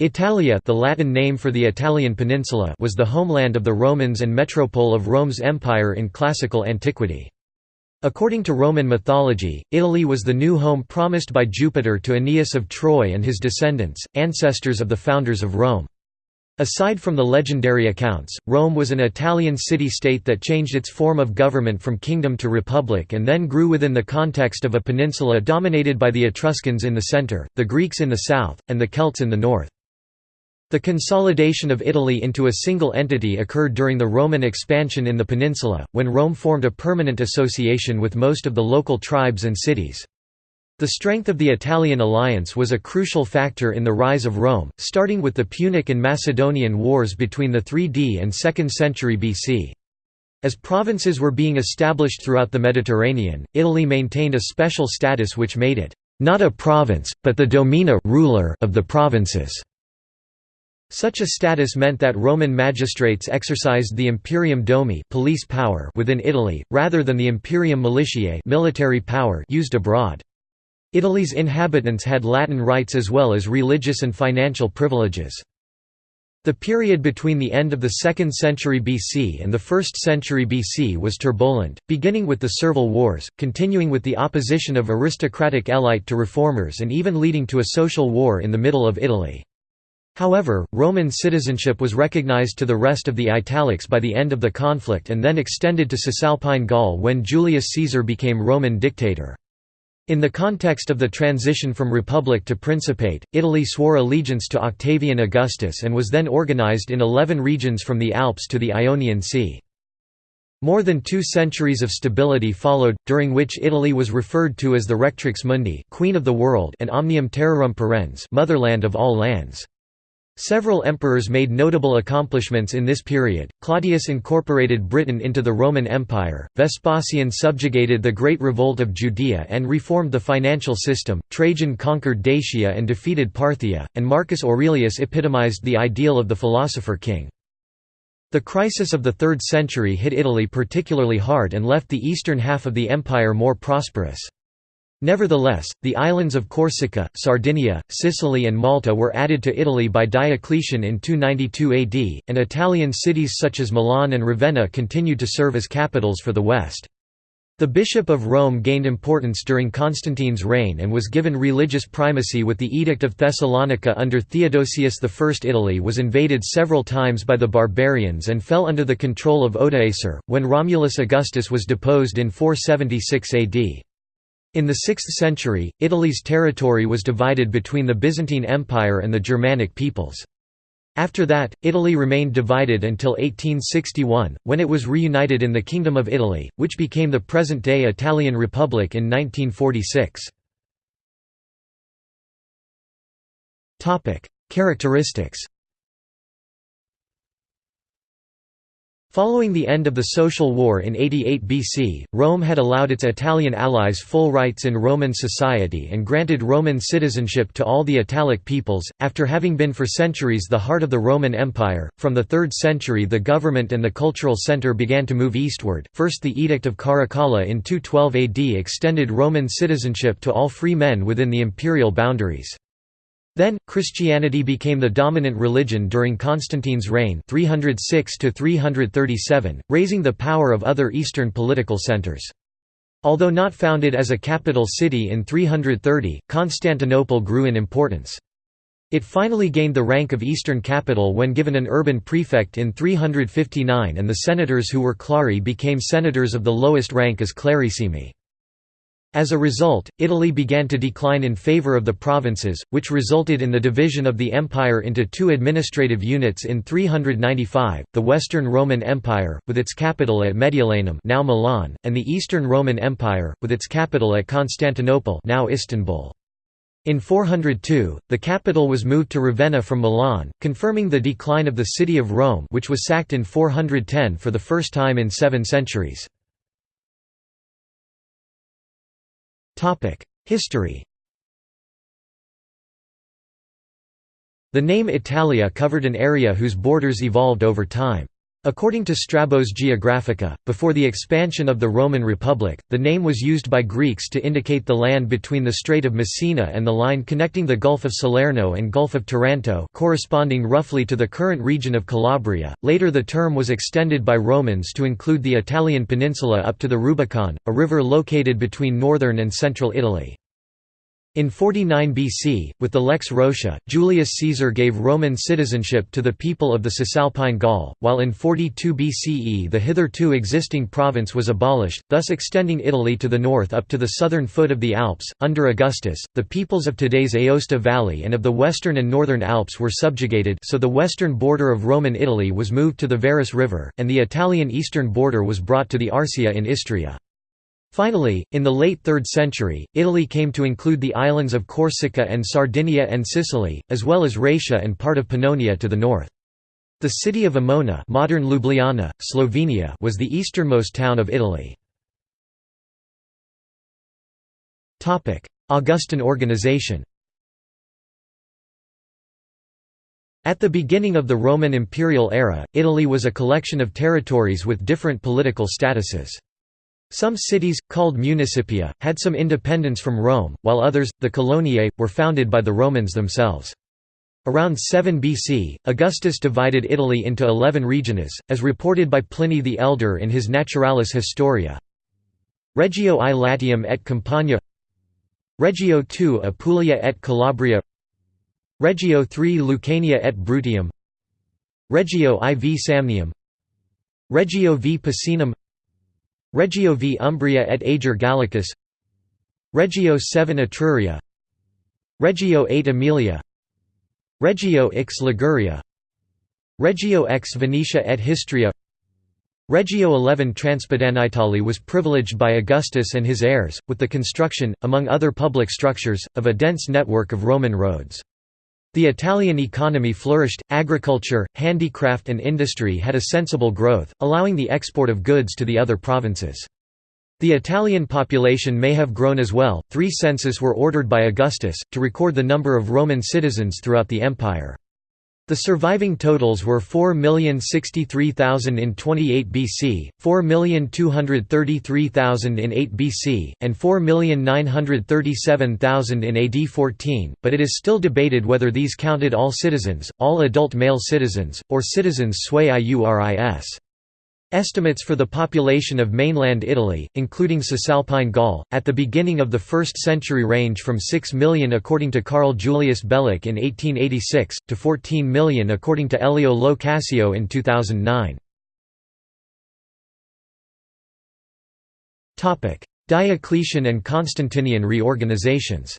Italia the Latin name for the Italian peninsula was the homeland of the Romans and metropole of Rome's empire in classical antiquity. According to Roman mythology, Italy was the new home promised by Jupiter to Aeneas of Troy and his descendants, ancestors of the founders of Rome. Aside from the legendary accounts, Rome was an Italian city-state that changed its form of government from kingdom to republic and then grew within the context of a peninsula dominated by the Etruscans in the center, the Greeks in the south, and the Celts in the north. The consolidation of Italy into a single entity occurred during the Roman expansion in the peninsula, when Rome formed a permanent association with most of the local tribes and cities. The strength of the Italian alliance was a crucial factor in the rise of Rome, starting with the Punic and Macedonian wars between the 3d and 2nd century BC. As provinces were being established throughout the Mediterranean, Italy maintained a special status which made it, not a province, but the domina ruler of the provinces. Such a status meant that Roman magistrates exercised the imperium domi police power within Italy, rather than the imperium militiae military power used abroad. Italy's inhabitants had Latin rights as well as religious and financial privileges. The period between the end of the 2nd century BC and the 1st century BC was turbulent, beginning with the Servile Wars, continuing with the opposition of aristocratic elite to reformers and even leading to a social war in the middle of Italy. However, Roman citizenship was recognized to the rest of the Italics by the end of the conflict and then extended to Cisalpine Gaul when Julius Caesar became Roman dictator. In the context of the transition from republic to principate, Italy swore allegiance to Octavian Augustus and was then organized in eleven regions from the Alps to the Ionian Sea. More than two centuries of stability followed, during which Italy was referred to as the Rectrix Mundi Queen of the World and Omnium Terrarum Parens motherland of all lands. Several emperors made notable accomplishments in this period. Claudius incorporated Britain into the Roman Empire, Vespasian subjugated the Great Revolt of Judea and reformed the financial system, Trajan conquered Dacia and defeated Parthia, and Marcus Aurelius epitomized the ideal of the philosopher king. The crisis of the 3rd century hit Italy particularly hard and left the eastern half of the empire more prosperous. Nevertheless, the islands of Corsica, Sardinia, Sicily and Malta were added to Italy by Diocletian in 292 AD, and Italian cities such as Milan and Ravenna continued to serve as capitals for the West. The Bishop of Rome gained importance during Constantine's reign and was given religious primacy with the Edict of Thessalonica under Theodosius I. Italy was invaded several times by the barbarians and fell under the control of Odoacer, when Romulus Augustus was deposed in 476 AD. In the 6th century, Italy's territory was divided between the Byzantine Empire and the Germanic peoples. After that, Italy remained divided until 1861, when it was reunited in the Kingdom of Italy, which became the present-day Italian Republic in 1946. Characteristics Following the end of the Social War in 88 BC, Rome had allowed its Italian allies full rights in Roman society and granted Roman citizenship to all the Italic peoples. After having been for centuries the heart of the Roman Empire, from the 3rd century the government and the cultural center began to move eastward. First, the Edict of Caracalla in 212 AD extended Roman citizenship to all free men within the imperial boundaries. Then, Christianity became the dominant religion during Constantine's reign 306 raising the power of other eastern political centers. Although not founded as a capital city in 330, Constantinople grew in importance. It finally gained the rank of eastern capital when given an urban prefect in 359 and the senators who were clari became senators of the lowest rank as clarissimi. As a result, Italy began to decline in favor of the provinces, which resulted in the division of the empire into two administrative units in 395, the Western Roman Empire, with its capital at Mediolanum now Milan, and the Eastern Roman Empire, with its capital at Constantinople now Istanbul. In 402, the capital was moved to Ravenna from Milan, confirming the decline of the city of Rome which was sacked in 410 for the first time in seven centuries. History The name Italia covered an area whose borders evolved over time. According to Strabo's Geographica, before the expansion of the Roman Republic, the name was used by Greeks to indicate the land between the Strait of Messina and the line connecting the Gulf of Salerno and Gulf of Taranto corresponding roughly to the current region of Calabria. Later the term was extended by Romans to include the Italian peninsula up to the Rubicon, a river located between northern and central Italy. In 49 BC, with the Lex Roscia, Julius Caesar gave Roman citizenship to the people of the Cisalpine Gaul, while in 42 BCE the hitherto existing province was abolished, thus extending Italy to the north up to the southern foot of the Alps. Under Augustus, the peoples of today's Aosta Valley and of the western and northern Alps were subjugated so the western border of Roman Italy was moved to the Varus River, and the Italian eastern border was brought to the Arsia in Istria. Finally, in the late 3rd century, Italy came to include the islands of Corsica and Sardinia and Sicily, as well as Raetia and part of Pannonia to the north. The city of Emona modern Ljubljana, Slovenia was the easternmost town of Italy. Augustan organization At the beginning of the Roman imperial era, Italy was a collection of territories with different political statuses. Some cities, called municipia, had some independence from Rome, while others, the coloniae, were founded by the Romans themselves. Around 7 BC, Augustus divided Italy into eleven regiones, as reported by Pliny the Elder in his Naturalis Historia. Regio I Latium et Campania. Regio II Apulia et Calabria. Regio III Lucania et Bruttium Regio IV Samnium. Regio V Picenum Regio v. Umbria et Ager Gallicus. Regio VII Etruria. Regio VIII Aemilia Regio X Liguria. Regio X Venetia et Histria. Regio XI Transpadanitali was privileged by Augustus and his heirs, with the construction, among other public structures, of a dense network of Roman roads. The Italian economy flourished, agriculture, handicraft and industry had a sensible growth, allowing the export of goods to the other provinces. The Italian population may have grown as well. Three census were ordered by Augustus, to record the number of Roman citizens throughout the empire. The surviving totals were 4,063,000 in 28 BC, 4,233,000 in 8 BC, and 4,937,000 in AD 14, but it is still debated whether these counted all citizens, all adult male citizens, or citizens sui iuris. Estimates for the population of mainland Italy, including Cisalpine Gaul, at the beginning of the 1st century range from 6 million according to Karl Julius Beloch in 1886, to 14 million according to Elio Lo Cascio in 2009. Diocletian and Constantinian reorganizations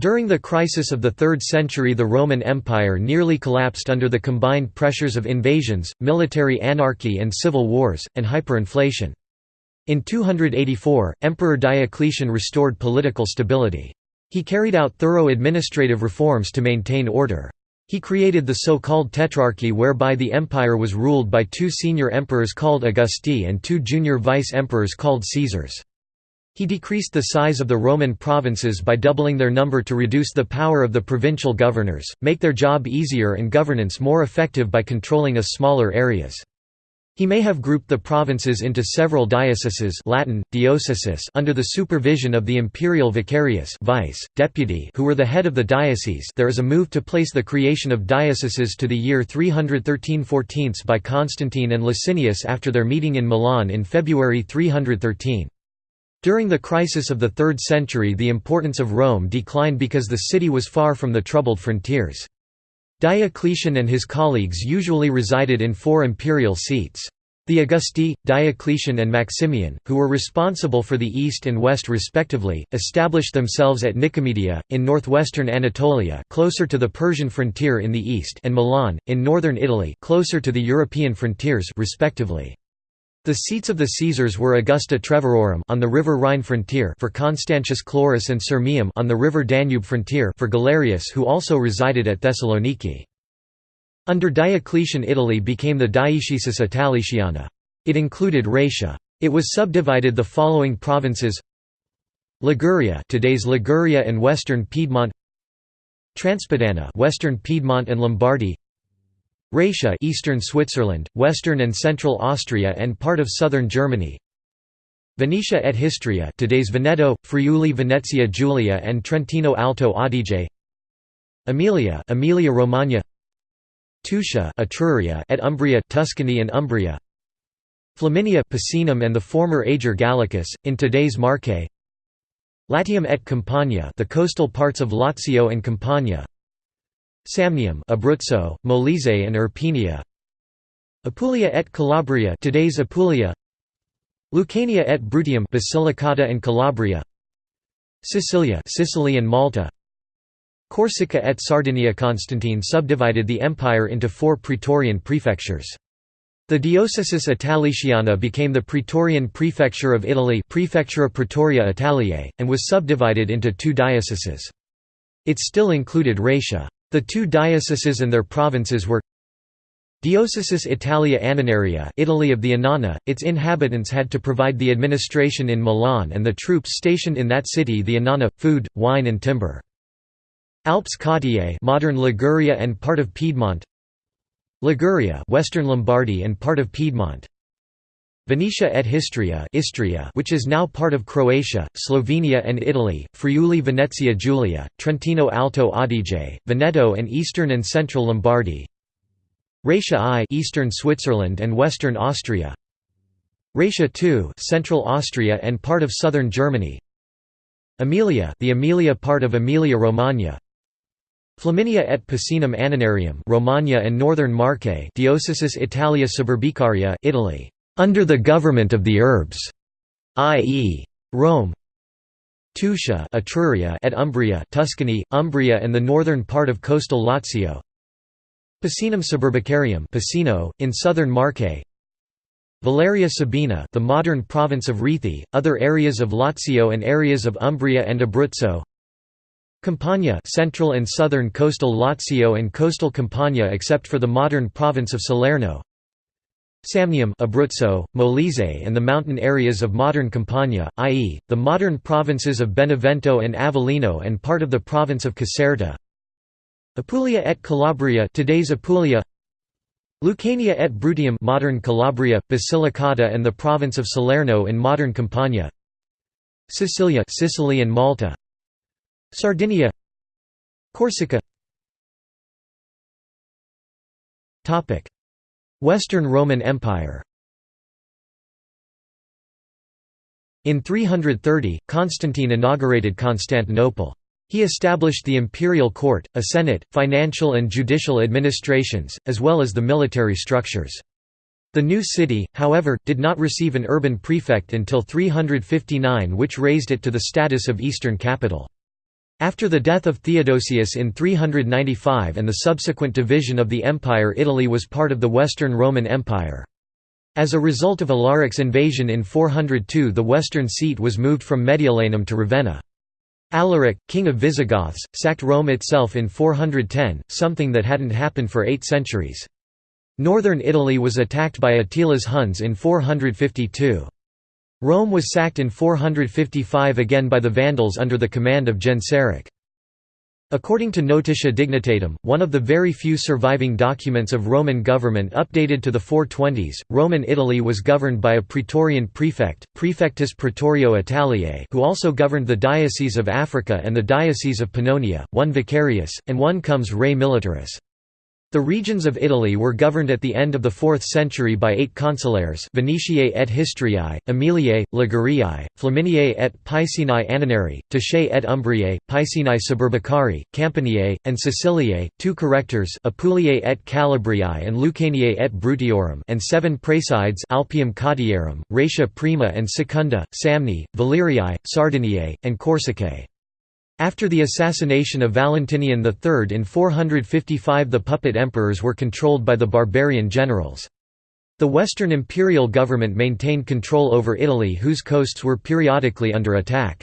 During the crisis of the 3rd century the Roman Empire nearly collapsed under the combined pressures of invasions, military anarchy and civil wars, and hyperinflation. In 284, Emperor Diocletian restored political stability. He carried out thorough administrative reforms to maintain order. He created the so-called Tetrarchy whereby the empire was ruled by two senior emperors called Augusti and two junior vice-emperors called Caesars. He decreased the size of the Roman provinces by doubling their number to reduce the power of the provincial governors, make their job easier and governance more effective by controlling a smaller areas. He may have grouped the provinces into several dioceses Latin, diocesis under the supervision of the imperial vicarius vice, deputy who were the head of the diocese there is a move to place the creation of dioceses to the year 313–14 by Constantine and Licinius after their meeting in Milan in February 313. During the crisis of the 3rd century the importance of Rome declined because the city was far from the troubled frontiers. Diocletian and his colleagues usually resided in four imperial seats. The Augusti, Diocletian and Maximian, who were responsible for the east and west respectively, established themselves at Nicomedia, in northwestern Anatolia closer to the Persian frontier in the east and Milan, in northern Italy closer to the European frontiers respectively. The seats of the Caesars were Augusta Treverorum on the river Rhine frontier for Constantius Chlorus and Sirmium on the river Danube frontier for Galerius who also resided at Thessaloniki. Under Diocletian Italy became the Dioecesis Italiciana. It included Raetia. It was subdivided the following provinces Liguria today's Liguria and western Piedmont Transpadana western Piedmont and Lombardy Raetia Eastern Switzerland, Western and Central Austria and part of southern Germany. Venetia et Histria today's Veneto, Friuli Venezia Giulia and Trentino Alto Adige. Emilia Emilia Romagna. Tuscia Etruria et Umbria Tuscany and Umbria. Flaminia Picenum and the former Ager Gallicus, in today's Marche. Latium et Campania the coastal parts of Lazio and Campania Samnium Abruzzo, Molise and Irpinia Apulia et Calabria today's Apulia Lucania et Bruttium Basilicata and Calabria Sicilia Sicily and Malta Corsica et Sardinia Constantine subdivided the empire into four praetorian prefectures. The Diocesis Italiciana became the Praetorian Prefecture of Italy Praefectura Praetoria Italiae, and was subdivided into two dioceses. It still included Raetia. The two dioceses and their provinces were Diocesis Italia Annonaria Italy of the Annona, its inhabitants had to provide the administration in Milan and the troops stationed in that city the Annona, food, wine and timber. Alps Cottiae modern Liguria and part of Piedmont Liguria Western Lombardy and part of Piedmont Venetia et Histria Istria which is now part of Croatia, Slovenia and Italy, Friuli Venezia Giulia, Trentino Alto Adige, Veneto and eastern and central Lombardy. Raetia I eastern Switzerland and western Austria. Raetia II central Austria and part of southern Germany. Emilia the Emilia part of Emilia-Romagna Flaminia et Picenum Annonarium Romagna and Northern Marche Diocesis Italia Suburbicaria Italy under the government of the Urbs i.e. Rome Tuscia Etruria et Umbria Tuscany Umbria and the northern part of coastal Lazio Picenum Suburbicarium Piceno in southern Marche Valeria Sabina the modern province of Rieti other areas of Lazio and areas of Umbria and Abruzzo Campania central and southern coastal Lazio and coastal Campania except for the modern province of Salerno Samnium Abruzzo, Molise and the mountain areas of modern Campania, i.e., the modern provinces of Benevento and Avellino and part of the province of Caserta. Apulia et Calabria today's Apulia. Lucania et Bruttium modern Calabria, Basilicata and the province of Salerno in modern Campania. Sicilia Sicily and Malta. Sardinia. Corsica Western Roman Empire In 330, Constantine inaugurated Constantinople. He established the imperial court, a senate, financial and judicial administrations, as well as the military structures. The new city, however, did not receive an urban prefect until 359 which raised it to the status of eastern capital. After the death of Theodosius in 395 and the subsequent division of the empire Italy was part of the Western Roman Empire. As a result of Alaric's invasion in 402 the western seat was moved from Mediolanum to Ravenna. Alaric, king of Visigoths, sacked Rome itself in 410, something that hadn't happened for eight centuries. Northern Italy was attacked by Attila's Huns in 452. Rome was sacked in 455 again by the Vandals under the command of Genseric. According to Notitia Dignitatum, one of the very few surviving documents of Roman government updated to the 420s, Roman Italy was governed by a praetorian prefect, Praefectus Praetorio Italiae who also governed the Diocese of Africa and the Diocese of Pannonia, one vicarius, and one comes rei militaris. The regions of Italy were governed at the end of the 4th century by eight consulares Venetiae et Histriae, Emiliae, Liguriae, Flaminiae et Piceni Annonari, Tusciae et Umbriae, Piceni Suburbicari, Campaniae, and Siciliae, two correctors Apuliae et Calabriae and Lucaniae et Brutiorum and seven praesides Alpium Cottiarum, Raetia Prima and Secunda, Samni, Valeriae, Sardiniae, and Corsicae. After the assassination of Valentinian III in 455 the puppet emperors were controlled by the barbarian generals. The Western imperial government maintained control over Italy whose coasts were periodically under attack.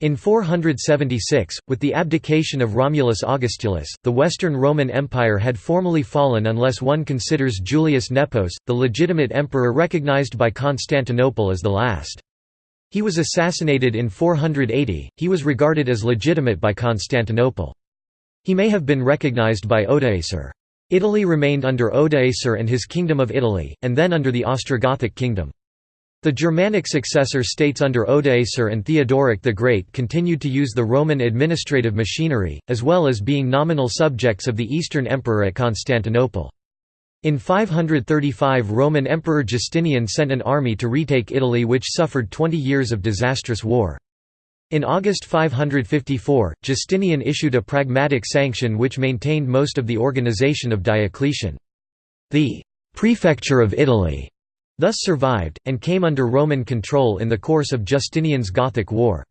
In 476, with the abdication of Romulus Augustulus, the Western Roman Empire had formally fallen unless one considers Julius Nepos, the legitimate emperor recognized by Constantinople as the last. He was assassinated in 480, he was regarded as legitimate by Constantinople. He may have been recognized by Odoacer. Italy remained under Odoacer and his Kingdom of Italy, and then under the Ostrogothic kingdom. The Germanic successor states under Odoacer and Theodoric the Great continued to use the Roman administrative machinery, as well as being nominal subjects of the Eastern Emperor at Constantinople. In 535 Roman Emperor Justinian sent an army to retake Italy which suffered 20 years of disastrous war. In August 554, Justinian issued a pragmatic sanction which maintained most of the organization of Diocletian. The «prefecture of Italy» thus survived, and came under Roman control in the course of Justinian's Gothic War.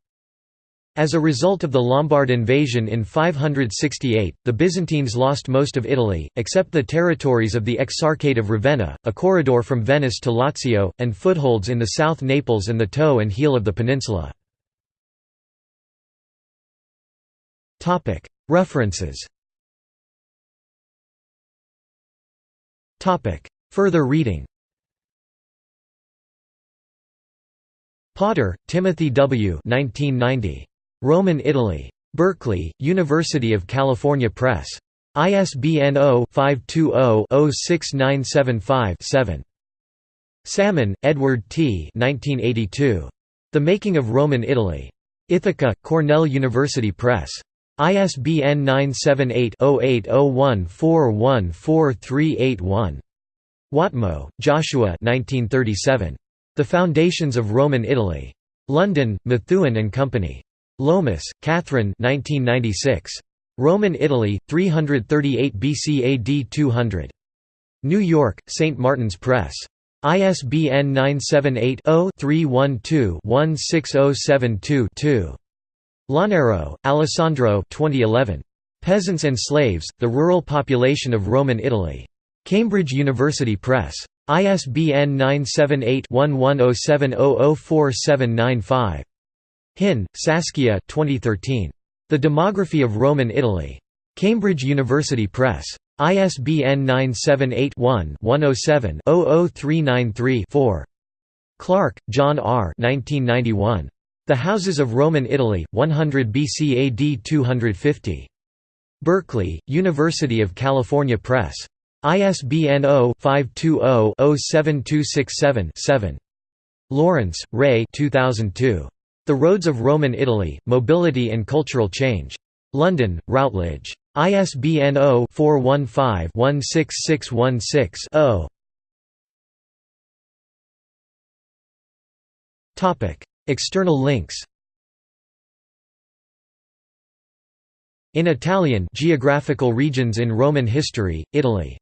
As a result of the Lombard invasion in 568, the Byzantines lost most of Italy, except the territories of the Exarchate of Ravenna, a corridor from Venice to Lazio, and footholds in the south Naples and the toe and heel of the peninsula. References Further reading Potter, Timothy W. 1990. Roman Italy. Berkeley, University of California Press. ISBN 0-520-06975-7. Salmon, Edward T. 1982. The Making of Roman Italy. Ithaca, Cornell University Press. ISBN 978-0801414381. Whatmough, Joshua 1937. The Foundations of Roman Italy. London, Methuen and Company. Lomas, Catherine 1996. Roman Italy, 338 BC AD 200. New York, St. Martin's Press. ISBN 978-0-312-16072-2. Launaro, Alessandro 2011. Peasants and Slaves, The Rural Population of Roman Italy. Cambridge University Press. ISBN 978-1107004795. Hin, Saskia 2013. The Demography of Roman Italy. Cambridge University Press. ISBN 978-1-107-00393-4. Clarke, John R. 1991. The Houses of Roman Italy, 100 BC AD 250. Berkeley, University of California Press. ISBN 0-520-07267-7. Laurence, Ray 2002. The Roads of Roman Italy, Mobility and Cultural Change. London, Routledge. ISBN 0-415-16616-0. External links In Italian Geographical regions in Roman history, Italy